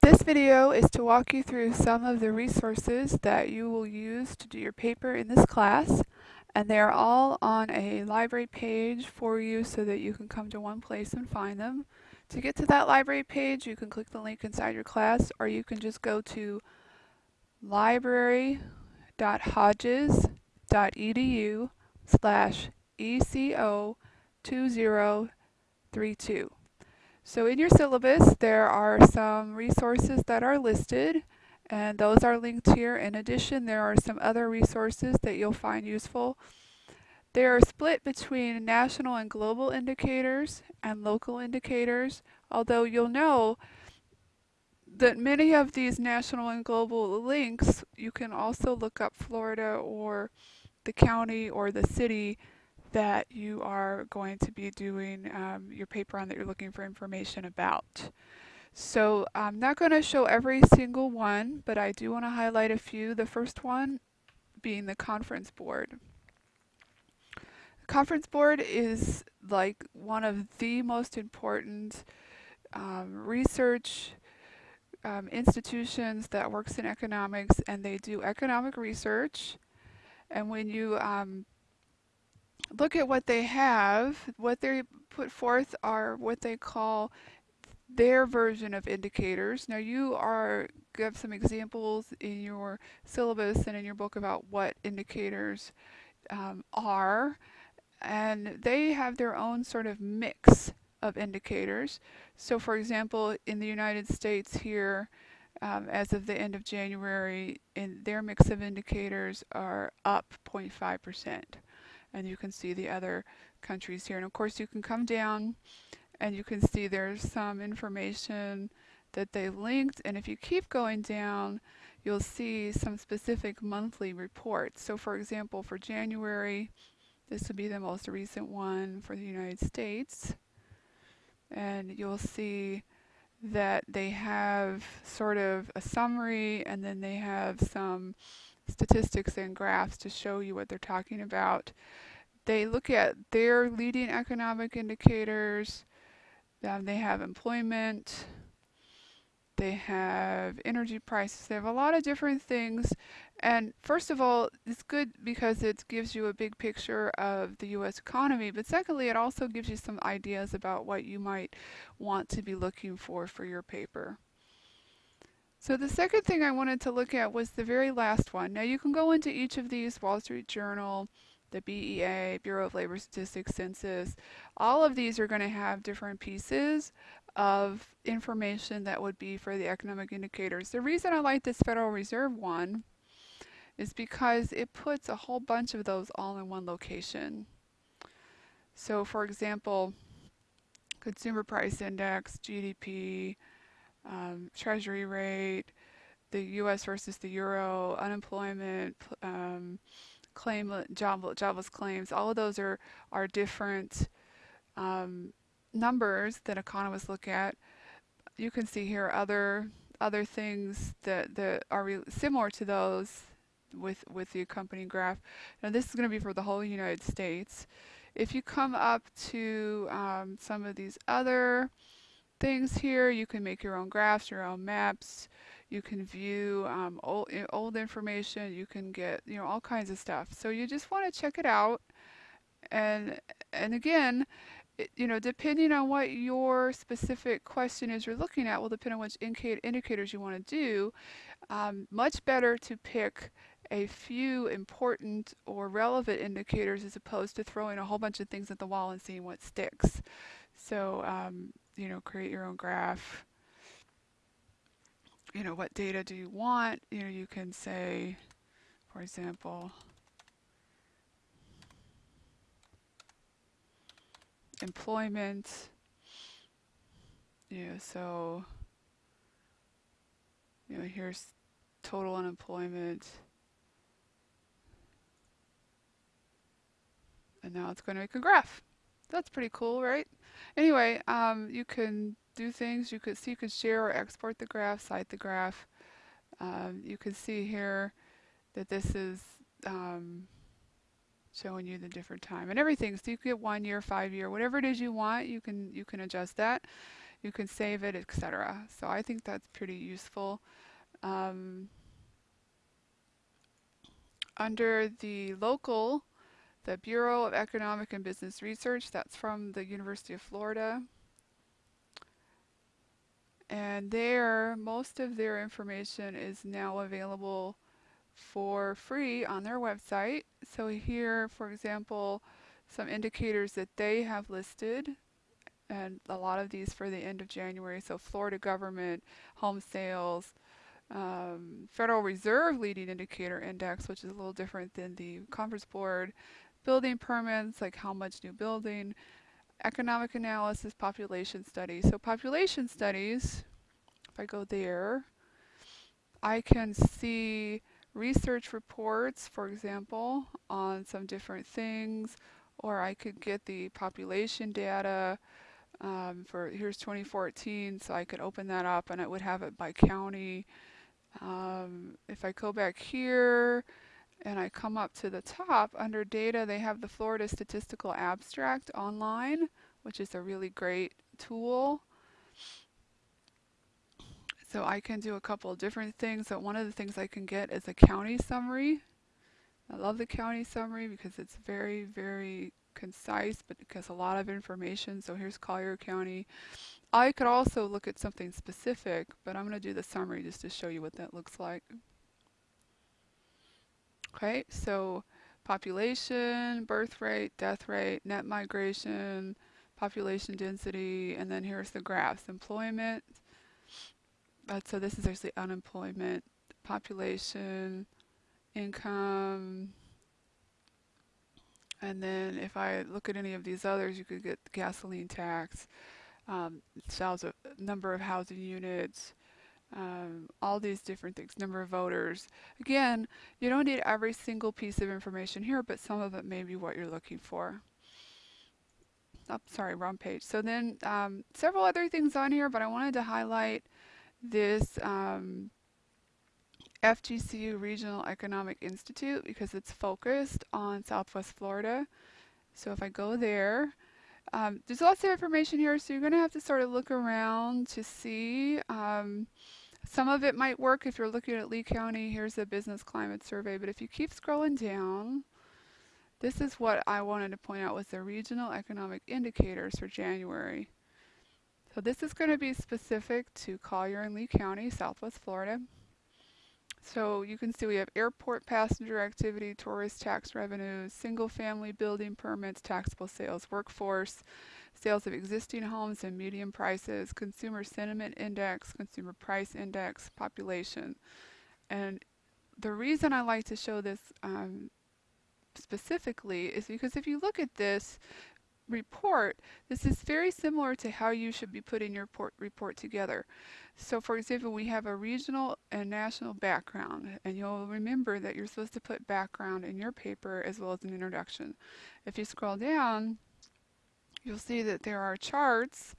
This video is to walk you through some of the resources that you will use to do your paper in this class and they are all on a library page for you so that you can come to one place and find them. To get to that library page you can click the link inside your class or you can just go to library.hodges.edu slash ECO 2032. So in your syllabus, there are some resources that are listed, and those are linked here. In addition, there are some other resources that you'll find useful. They are split between national and global indicators and local indicators, although you'll know that many of these national and global links, you can also look up Florida or the county or the city that you are going to be doing um, your paper on that you're looking for information about. So I'm not going to show every single one, but I do want to highlight a few. The first one being the conference board. The conference board is like one of the most important um, research um, institutions that works in economics and they do economic research and when you um, look at what they have, what they put forth are what they call their version of indicators. Now you are have some examples in your syllabus and in your book about what indicators um, are and they have their own sort of mix of indicators. So for example in the United States here um, as of the end of January in their mix of indicators are up 0.5 percent and you can see the other countries here. And of course you can come down and you can see there's some information that they've linked and if you keep going down you'll see some specific monthly reports. So for example for January this would be the most recent one for the United States and you'll see that they have sort of a summary and then they have some statistics and graphs to show you what they're talking about. They look at their leading economic indicators. Um, they have employment. They have energy prices. They have a lot of different things. And first of all, it's good because it gives you a big picture of the U.S. economy. But secondly, it also gives you some ideas about what you might want to be looking for for your paper. So the second thing I wanted to look at was the very last one. Now you can go into each of these, Wall Street Journal, the BEA, Bureau of Labor Statistics, Census. All of these are going to have different pieces of information that would be for the economic indicators. The reason I like this Federal Reserve one is because it puts a whole bunch of those all in one location. So for example, consumer price index, GDP, um, treasury rate, the US versus the euro, unemployment, um, claim job, jobless claims, all of those are, are different um, numbers that economists look at. You can see here other other things that, that are similar to those with, with the accompanying graph. Now this is going to be for the whole United States. If you come up to um, some of these other things here. You can make your own graphs, your own maps. You can view um, old, old information. You can get you know all kinds of stuff. So you just want to check it out. And and again, it, you know, depending on what your specific question is you're looking at will depend on which indicators you want to do. Um, much better to pick a few important or relevant indicators as opposed to throwing a whole bunch of things at the wall and seeing what sticks. So um, you know, create your own graph. You know, what data do you want? You know, you can say, for example, employment. Yeah, so, you know, here's total unemployment. And now it's going to make a graph. That's pretty cool, right? Anyway, um, you can do things. You could see you could share or export the graph, cite the graph. Um, you can see here that this is um, showing you the different time and everything. So you get one year, five year, whatever it is you want. You can you can adjust that. You can save it, etc. So I think that's pretty useful. Um, under the local, the Bureau of Economic and Business Research, that's from the University of Florida. And there, most of their information is now available for free on their website. So here, for example, some indicators that they have listed, and a lot of these for the end of January. So Florida government, home sales, um, Federal Reserve leading indicator index, which is a little different than the Conference Board, building permits, like how much new building, economic analysis, population studies. So population studies, if I go there, I can see research reports, for example, on some different things, or I could get the population data um, for here's 2014, so I could open that up and it would have it by county. Um, if I go back here and I come up to the top under data, they have the Florida Statistical Abstract online, which is a really great tool. So I can do a couple of different things. So one of the things I can get is a county summary. I love the county summary because it's very, very concise, but it has a lot of information. So here's Collier County. I could also look at something specific, but I'm going to do the summary just to show you what that looks like. Okay, so population, birth rate, death rate, net migration, population density, and then here's the graphs. Employment, but so this is actually unemployment, population, income, and then if I look at any of these others, you could get gasoline tax, um, sales of number of housing units, um, all these different things, number of voters. Again, you don't need every single piece of information here, but some of it may be what you're looking for. Oh, sorry, wrong page. So then um, several other things on here, but I wanted to highlight this um, FGCU Regional Economic Institute because it's focused on Southwest Florida. So if I go there, um, there's lots of information here, so you're going to have to sort of look around to see. Um, some of it might work if you're looking at Lee County. Here's the business climate survey, but if you keep scrolling down, this is what I wanted to point out was the regional economic indicators for January. So this is going to be specific to Collier and Lee County, Southwest Florida. So you can see we have airport passenger activity, tourist tax revenues, single family building permits, taxable sales, workforce, sales of existing homes and median prices, consumer sentiment index, consumer price index, population. And the reason I like to show this um, specifically is because if you look at this, report, this is very similar to how you should be putting your report together. So for example, we have a regional and national background, and you'll remember that you're supposed to put background in your paper as well as an introduction. If you scroll down, you'll see that there are charts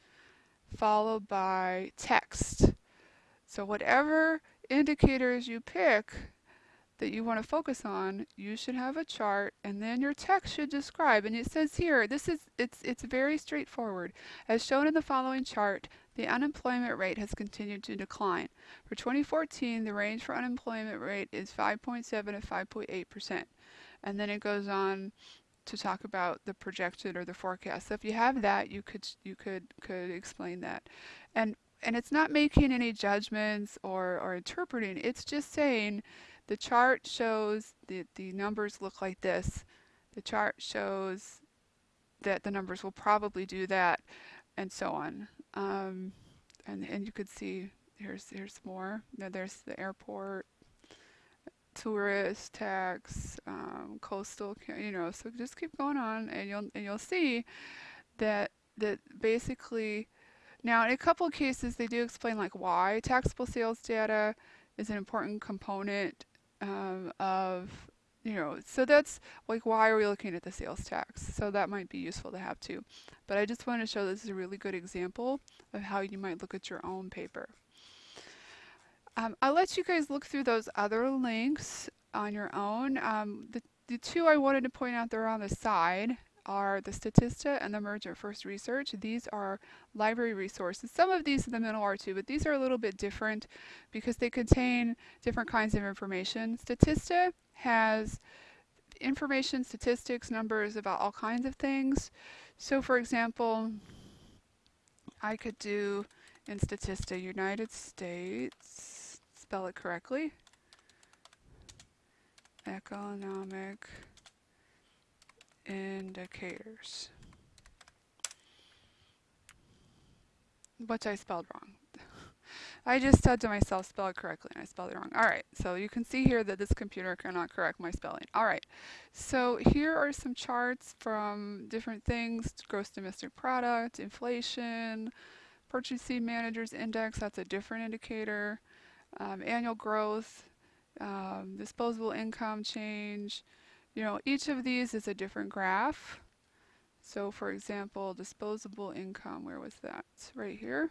followed by text. So whatever indicators you pick, that you want to focus on, you should have a chart and then your text should describe. And it says here, this is it's it's very straightforward. As shown in the following chart, the unemployment rate has continued to decline. For 2014, the range for unemployment rate is 5.7 to 5.8%. And then it goes on to talk about the projected or the forecast. So if you have that, you could you could could explain that. And and it's not making any judgments or, or interpreting. It's just saying the chart shows that the numbers look like this. The chart shows that the numbers will probably do that, and so on. Um, and, and you could see here's here's more. Now there's the airport, tourist tax, um, coastal, you know. So just keep going on, and you'll and you'll see that that basically. Now, in a couple of cases, they do explain like why taxable sales data is an important component um, of you know so that's like why are we looking at the sales tax? So that might be useful to have too. But I just want to show this is a really good example of how you might look at your own paper. Um, I'll let you guys look through those other links on your own. Um, the, the two I wanted to point out they're on the side are the Statista and the Mergent First Research. These are library resources. Some of these in the middle are too, but these are a little bit different because they contain different kinds of information. Statista has information, statistics, numbers about all kinds of things. So for example, I could do in Statista United States, spell it correctly, economic indicators. Which I spelled wrong. I just said to myself, spell it correctly, and I spelled it wrong. All right, so you can see here that this computer cannot correct my spelling. All right, so here are some charts from different things, gross domestic product, inflation, purchasing managers index, that's a different indicator, um, annual growth, um, disposable income change. You know, each of these is a different graph. So for example, disposable income, where was that? Right here.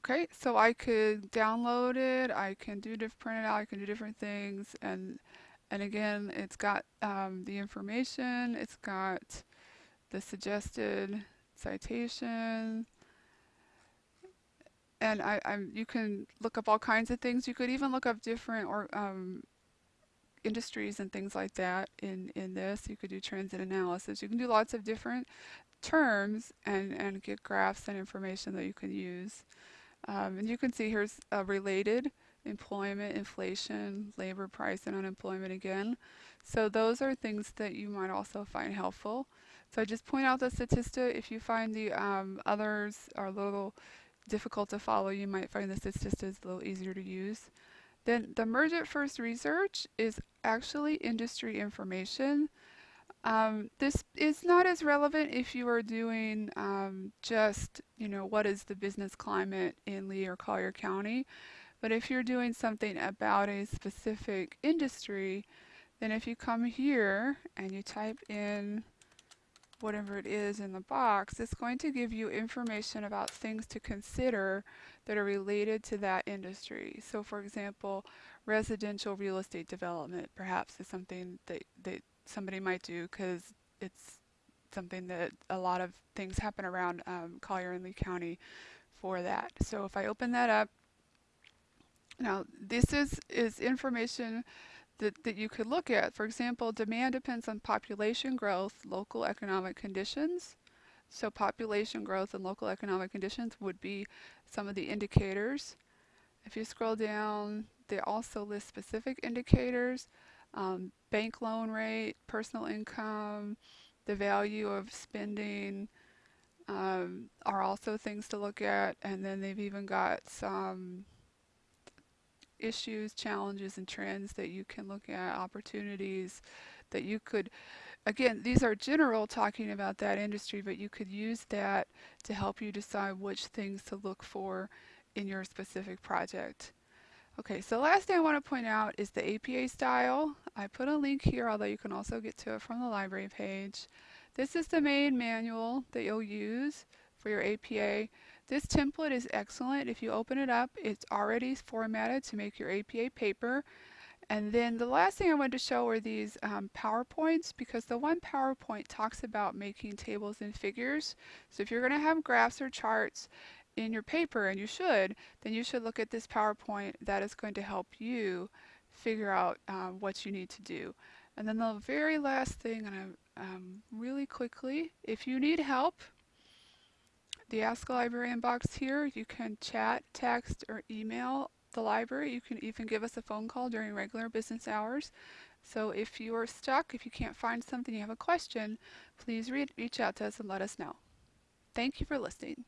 Okay, so I could download it, I can do print it out, I can do different things, and and again, it's got um, the information, it's got the suggested citation, and I, I'm, you can look up all kinds of things. You could even look up different or um, industries and things like that in, in this. You could do transit analysis. You can do lots of different terms and, and get graphs and information that you can use. Um, and you can see here's a related employment, inflation, labor price, and unemployment again. So those are things that you might also find helpful. So I just point out the Statista. If you find the um, others are little difficult to follow, you might find this the Statista a little easier to use. Then the Mergent First Research is actually industry information. Um, this is not as relevant if you are doing um, just, you know, what is the business climate in Lee or Collier County. But if you're doing something about a specific industry, then if you come here and you type in whatever it is in the box, it's going to give you information about things to consider that are related to that industry. So for example, residential real estate development perhaps is something that, that somebody might do because it's something that a lot of things happen around um, Collier and Lee County for that. So if I open that up, now this is, is information that, that you could look at. For example, demand depends on population growth, local economic conditions. So population growth and local economic conditions would be some of the indicators. If you scroll down, they also list specific indicators um, bank loan rate, personal income, the value of spending um, are also things to look at. And then they've even got some issues, challenges, and trends that you can look at, opportunities that you could, again, these are general talking about that industry, but you could use that to help you decide which things to look for in your specific project. Okay, so last thing I want to point out is the APA style. I put a link here, although you can also get to it from the library page. This is the main manual that you'll use for your APA. This template is excellent. If you open it up, it's already formatted to make your APA paper. And then the last thing I wanted to show are these um, PowerPoints because the one PowerPoint talks about making tables and figures. So if you're going to have graphs or charts, in your paper, and you should, then you should look at this PowerPoint that is going to help you figure out um, what you need to do. And then the very last thing, and I, um, really quickly, if you need help, the Ask a Librarian box here, you can chat, text, or email the library. You can even give us a phone call during regular business hours. So if you are stuck, if you can't find something, you have a question, please reach out to us and let us know. Thank you for listening.